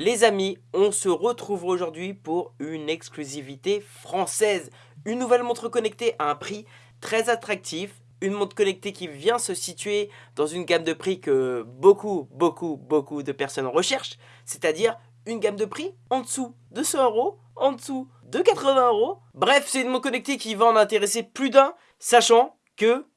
Les amis, on se retrouve aujourd'hui pour une exclusivité française. Une nouvelle montre connectée à un prix très attractif. Une montre connectée qui vient se situer dans une gamme de prix que beaucoup, beaucoup, beaucoup de personnes recherchent. C'est-à-dire une gamme de prix en dessous de 100 euros, en dessous de 80 euros. Bref, c'est une montre connectée qui va en intéresser plus d'un, sachant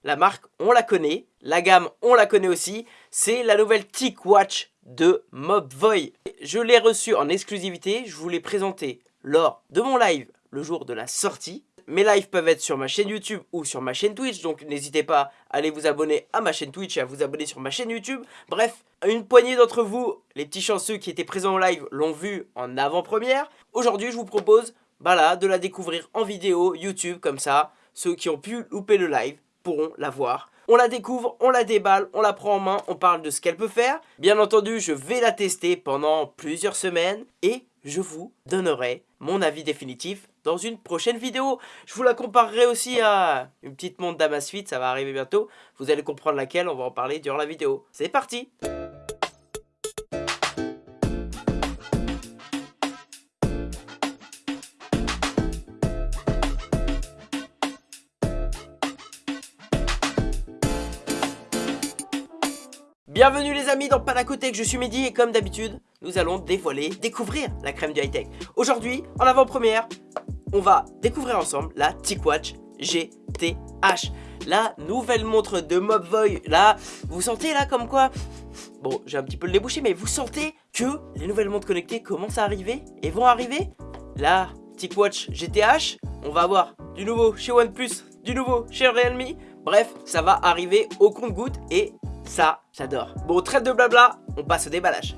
la marque, on la connaît, la gamme, on la connaît aussi, c'est la nouvelle TicWatch de Mobvoi. Je l'ai reçu en exclusivité, je vous l'ai présenté lors de mon live le jour de la sortie. Mes lives peuvent être sur ma chaîne YouTube ou sur ma chaîne Twitch, donc n'hésitez pas à aller vous abonner à ma chaîne Twitch et à vous abonner sur ma chaîne YouTube. Bref, une poignée d'entre vous, les petits chanceux qui étaient présents au live, l'ont vu en avant-première. Aujourd'hui, je vous propose bah de la découvrir en vidéo YouTube comme ça. Ceux qui ont pu louper le live pourront la voir on la découvre, on la déballe, on la prend en main, on parle de ce qu'elle peut faire. Bien entendu, je vais la tester pendant plusieurs semaines et je vous donnerai mon avis définitif dans une prochaine vidéo. Je vous la comparerai aussi à une petite montre d'Amazfit, ça va arriver bientôt. Vous allez comprendre laquelle, on va en parler durant la vidéo. C'est parti Bienvenue les amis dans Panacotech, je suis Mehdi et comme d'habitude, nous allons dévoiler, découvrir la crème du high-tech. Aujourd'hui, en avant-première, on va découvrir ensemble la TicWatch GTH. La nouvelle montre de Mobvoi. Là, vous sentez là comme quoi Bon, j'ai un petit peu le débouché, mais vous sentez que les nouvelles montres connectées commencent à arriver et vont arriver La TicWatch GTH, on va avoir du nouveau chez OnePlus, du nouveau chez Realme. Bref, ça va arriver au compte-goutte et ça, j'adore. Bon, trêve de blabla, on passe au déballage.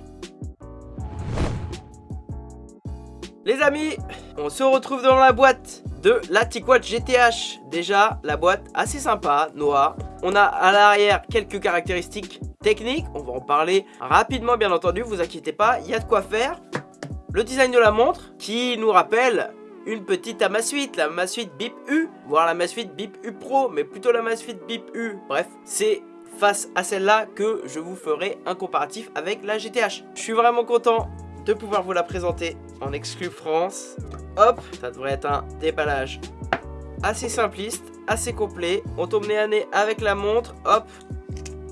Les amis, on se retrouve dans la boîte de la TicWatch GTH. Déjà, la boîte assez sympa, noire. On a à l'arrière quelques caractéristiques techniques. On va en parler rapidement, bien entendu. Vous inquiétez pas, il y a de quoi faire. Le design de la montre qui nous rappelle une petite Amazfit, la Amazfit Bip U, voire la Amazfit Bip U Pro, mais plutôt la Amazfit Bip U. Bref, c'est face à celle-là que je vous ferai un comparatif avec la GTH. Je suis vraiment content de pouvoir vous la présenter en exclu France. Hop, ça devrait être un déballage assez simpliste, assez complet. On tombe nez à nez avec la montre, hop,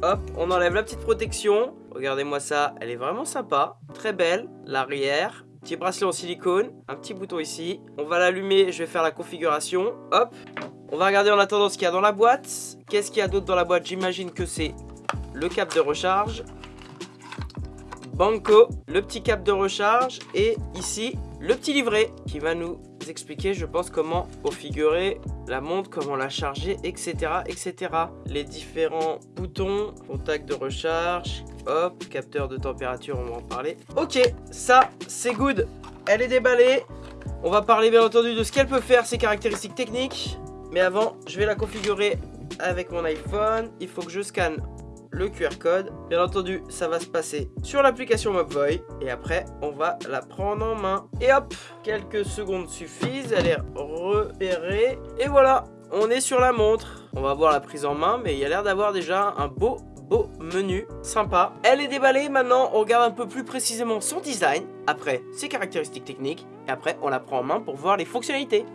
hop, on enlève la petite protection. Regardez-moi ça, elle est vraiment sympa, très belle. L'arrière, petit bracelet en silicone, un petit bouton ici. On va l'allumer, je vais faire la configuration, hop. On va regarder en attendant ce qu'il y a dans la boîte. Qu'est-ce qu'il y a d'autre dans la boîte? J'imagine que c'est le cap de recharge. Banco, le petit cap de recharge. Et ici, le petit livret qui va nous expliquer, je pense, comment configurer la montre, comment la charger, etc. etc. Les différents boutons, contact de recharge, hop, capteur de température, on va en parler. Ok, ça, c'est good. Elle est déballée. On va parler bien entendu de ce qu'elle peut faire, ses caractéristiques techniques. Mais avant, je vais la configurer avec mon iPhone. Il faut que je scanne le QR code. Bien entendu, ça va se passer sur l'application Mobvoi. Et après, on va la prendre en main. Et hop, quelques secondes suffisent. Elle est repérée. Et voilà, on est sur la montre. On va voir la prise en main, mais il y a l'air d'avoir déjà un beau menu, sympa. Elle est déballée, maintenant on regarde un peu plus précisément son design, après ses caractéristiques techniques, et après on la prend en main pour voir les fonctionnalités.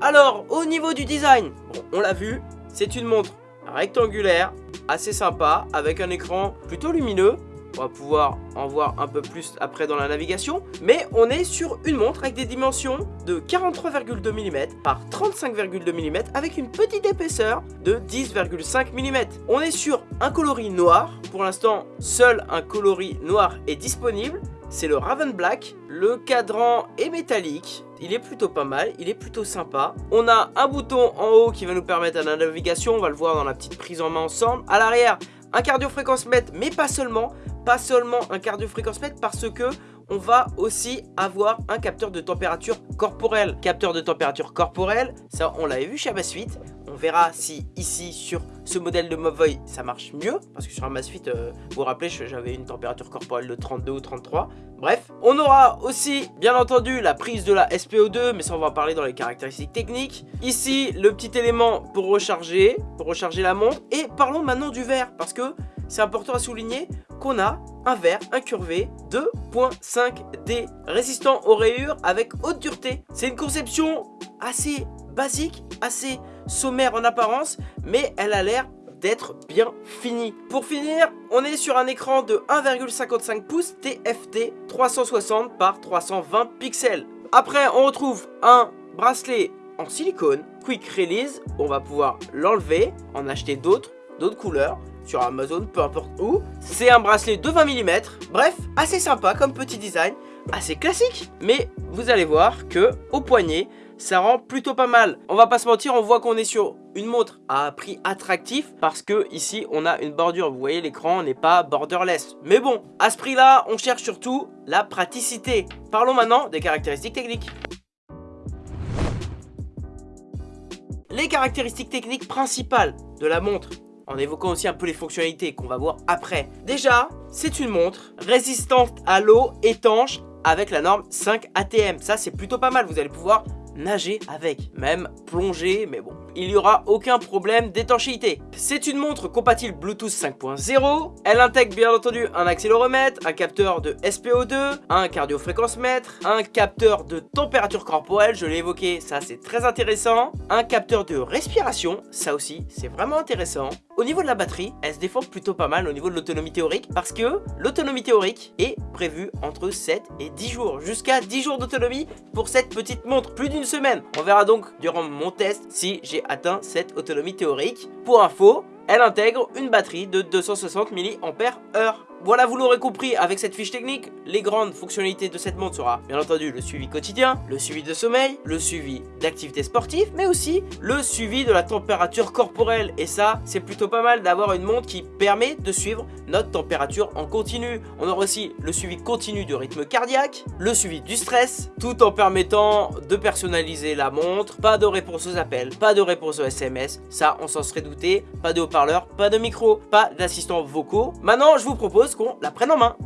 Alors, au niveau du design, on l'a vu, c'est une montre rectangulaire, assez sympa, avec un écran plutôt lumineux. On va pouvoir en voir un peu plus après dans la navigation. Mais on est sur une montre avec des dimensions de 43,2 mm par 35,2 mm avec une petite épaisseur de 10,5 mm. On est sur un coloris noir. Pour l'instant, seul un coloris noir est disponible c'est le Raven Black. Le cadran est métallique. Il est plutôt pas mal, il est plutôt sympa. On a un bouton en haut qui va nous permettre à la navigation, on va le voir dans la petite prise en main ensemble. À l'arrière, un cardio-fréquence-mètre, mais pas seulement. Pas seulement un cardio-fréquence-mètre parce que on va aussi avoir un capteur de température corporelle. Capteur de température corporelle, ça on l'avait vu chez Amazfit. On verra si ici sur ce modèle de Mobvoi ça marche mieux. Parce que sur Amazfit, euh, vous vous rappelez, j'avais une température corporelle de 32 ou 33. Bref, on aura aussi bien entendu la prise de la SPO2, mais ça on va en parler dans les caractéristiques techniques. Ici, le petit élément pour recharger, pour recharger la montre. Et parlons maintenant du verre, parce que c'est important à souligner, on a un verre incurvé 2.5D, résistant aux rayures avec haute dureté. C'est une conception assez basique, assez sommaire en apparence, mais elle a l'air d'être bien finie. Pour finir, on est sur un écran de 1,55 pouces TFT 360 par 320 pixels. Après, on retrouve un bracelet en silicone, quick release, on va pouvoir l'enlever, en acheter d'autres, d'autres couleurs, sur Amazon, peu importe où. C'est un bracelet de 20 mm, bref, assez sympa comme petit design, assez classique, mais vous allez voir que au poignet, ça rend plutôt pas mal. On va pas se mentir, on voit qu'on est sur une montre à prix attractif parce que ici on a une bordure. Vous voyez l'écran n'est pas borderless. Mais bon, à ce prix là, on cherche surtout la praticité. Parlons maintenant des caractéristiques techniques. Les caractéristiques techniques principales de la montre en évoquant aussi un peu les fonctionnalités qu'on va voir après. Déjà, c'est une montre résistante à l'eau, étanche, avec la norme 5 ATM. Ça, c'est plutôt pas mal. Vous allez pouvoir nager avec, même plonger, mais bon, il n'y aura aucun problème d'étanchéité. C'est une montre compatible Bluetooth 5.0, elle intègre bien entendu un accéléromètre, un capteur de SPO2, un cardiofréquence-mètre, un capteur de température corporelle, je l'ai évoqué, ça c'est très intéressant, un capteur de respiration, ça aussi c'est vraiment intéressant. Au niveau de la batterie, elle se défend plutôt pas mal au niveau de l'autonomie théorique parce que l'autonomie théorique est prévue entre 7 et 10 jours, jusqu'à 10 jours d'autonomie pour cette petite montre, plus d'une semaine. On verra donc durant mon test si j'ai atteint cette autonomie théorique. Pour info, elle intègre une batterie de 260 mAh. Voilà, vous l'aurez compris, avec cette fiche technique, les grandes fonctionnalités de cette montre sera bien entendu le suivi quotidien, le suivi de sommeil, le suivi d'activité sportive, mais aussi le suivi de la température corporelle. Et ça, c'est plutôt pas mal d'avoir une montre qui permet de suivre notre température en continu. On aura aussi le suivi continu du rythme cardiaque, le suivi du stress, tout en permettant de personnaliser la montre. Pas de réponse aux appels, pas de réponse aux SMS, ça on s'en serait douté, pas de haut-parleur, pas de micro, pas d'assistants vocaux. Maintenant, je vous propose qu'on la prenne en main.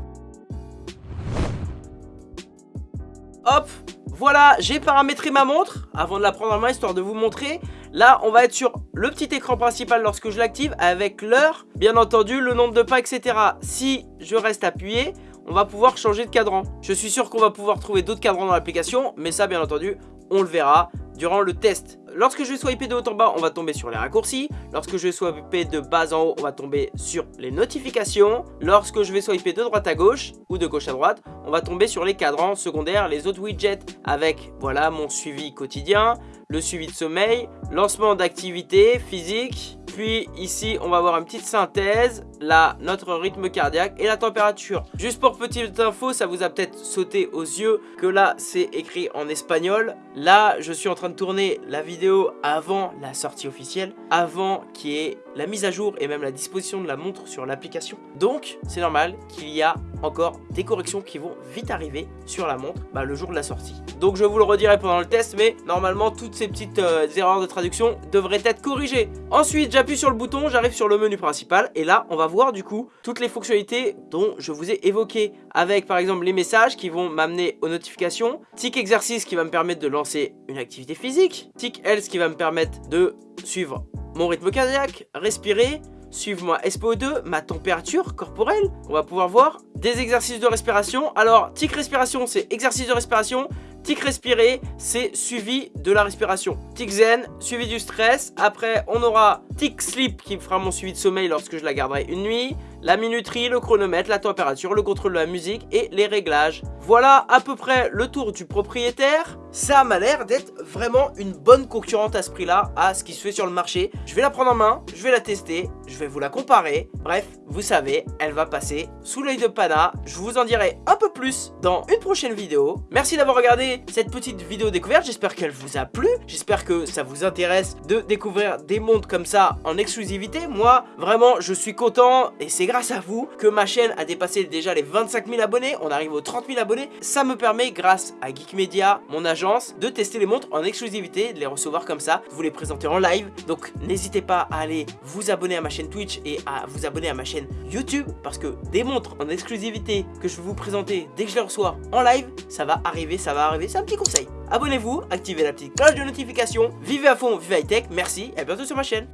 Hop, voilà, j'ai paramétré ma montre avant de la prendre en main histoire de vous montrer. Là, on va être sur le petit écran principal lorsque je l'active avec l'heure, bien entendu, le nombre de pas, etc. Si je reste appuyé, on va pouvoir changer de cadran. Je suis sûr qu'on va pouvoir trouver d'autres cadrans dans l'application, mais ça, bien entendu, on le verra durant le test. Lorsque je vais swiper de haut en bas, on va tomber sur les raccourcis. Lorsque je vais swiper de bas en haut, on va tomber sur les notifications. Lorsque je vais swiper de droite à gauche ou de gauche à droite, on va tomber sur les cadrans secondaires, les autres widgets avec voilà mon suivi quotidien, le suivi de sommeil, lancement d'activité physique, puis ici, on va avoir une petite synthèse, là, notre rythme cardiaque et la température. Juste pour petite info, ça vous a peut-être sauté aux yeux que là, c'est écrit en espagnol. Là, je suis en train de tourner la vidéo avant la sortie officielle, avant qu'il y ait la mise à jour et même la disposition de la montre sur l'application. Donc, c'est normal qu'il y a encore des corrections qui vont vite arriver sur la montre bah, le jour de la sortie. Donc, je vous le redirai pendant le test, mais normalement, toutes ces petites euh, erreurs de traduction devraient être corrigées. Ensuite, j'appuie sur le bouton, j'arrive sur le menu principal, et là, on va voir du coup toutes les fonctionnalités dont je vous ai évoqué, avec par exemple les messages qui vont m'amener aux notifications, Tic exercice qui va me permettre de lancer une activité physique, Tic Health qui va me permettre de suivre mon rythme cardiaque, respirer, suivre moi SPO2, ma température corporelle. On va pouvoir voir des exercices de respiration. Alors, tic respiration, c'est exercice de respiration. Tic respirer, c'est suivi de la respiration. Tic zen, suivi du stress. Après, on aura tic sleep qui fera mon suivi de sommeil lorsque je la garderai une nuit. La minuterie, le chronomètre, la température, le contrôle de la musique et les réglages. Voilà à peu près le tour du propriétaire. Ça m'a l'air d'être vraiment une bonne concurrente à ce prix-là, à ce qui se fait sur le marché. Je vais la prendre en main, je vais la tester, je vais vous la comparer. Bref, vous savez, elle va passer sous l'œil de Pana. Je vous en dirai un peu plus dans une prochaine vidéo. Merci d'avoir regardé cette petite vidéo découverte. J'espère qu'elle vous a plu. J'espère que ça vous intéresse de découvrir des montres comme ça en exclusivité. Moi, vraiment, je suis content et c'est grâce à vous que ma chaîne a dépassé déjà les 25 000 abonnés. On arrive aux 30 000 abonnés. Ça me permet, grâce à Geek Media, mon agent de tester les montres en exclusivité, de les recevoir comme ça, vous les présenter en live. Donc n'hésitez pas à aller vous abonner à ma chaîne Twitch et à vous abonner à ma chaîne YouTube parce que des montres en exclusivité que je vais vous présenter dès que je les reçois en live, ça va arriver, ça va arriver, c'est un petit conseil. Abonnez-vous, activez la petite cloche de notification, vivez à fond, vivez high tech, merci et à bientôt sur ma chaîne.